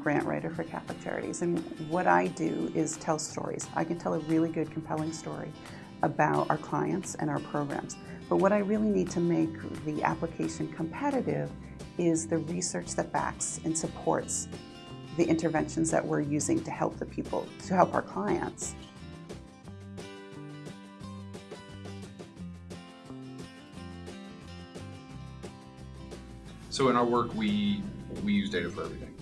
grant writer for Catholic Charities, and what I do is tell stories. I can tell a really good, compelling story about our clients and our programs. But what I really need to make the application competitive is the research that backs and supports the interventions that we're using to help the people, to help our clients. So in our work, we, we use data for everything.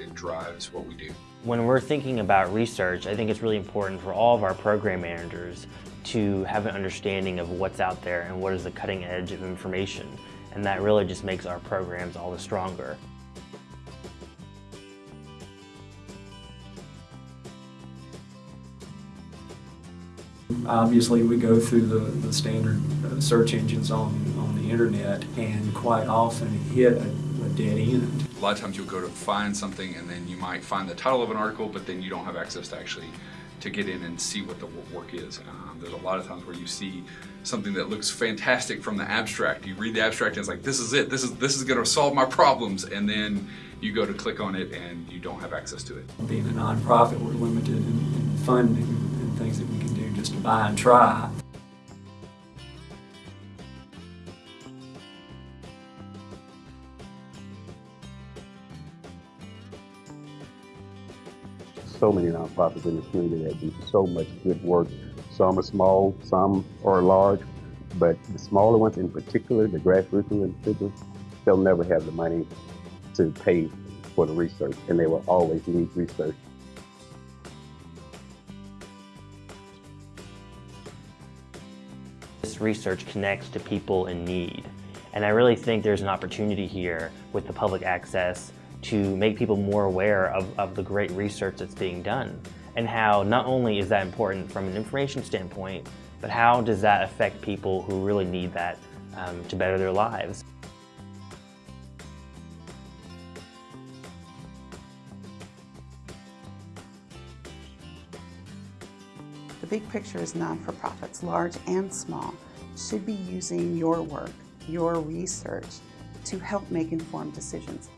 It, it drives what we do. When we're thinking about research, I think it's really important for all of our program managers to have an understanding of what's out there and what is the cutting edge of information. And that really just makes our programs all the stronger. Obviously, we go through the, the standard uh, search engines on, on the internet and quite often hit a, a dead end. A lot of times you'll go to find something and then you might find the title of an article, but then you don't have access to actually to get in and see what the work is. Um, there's a lot of times where you see something that looks fantastic from the abstract. You read the abstract and it's like, this is it, this is, this is gonna solve my problems. And then you go to click on it and you don't have access to it. Being a nonprofit, we're limited in, in funding and things that we can do just to buy and try. So many nonprofits in the community that do so much good work. Some are small, some are large, but the smaller ones in particular, the grassroots in particular, they'll never have the money to pay for the research, and they will always need research. This research connects to people in need. And I really think there's an opportunity here with the public access to make people more aware of, of the great research that's being done and how not only is that important from an information standpoint, but how does that affect people who really need that um, to better their lives. The big picture is non-for-profits, large and small, should be using your work, your research, to help make informed decisions.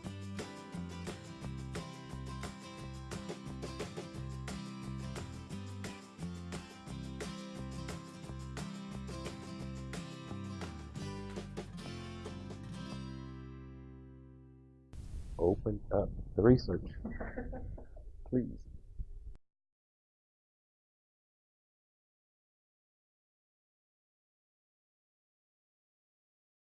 Open up the research, please.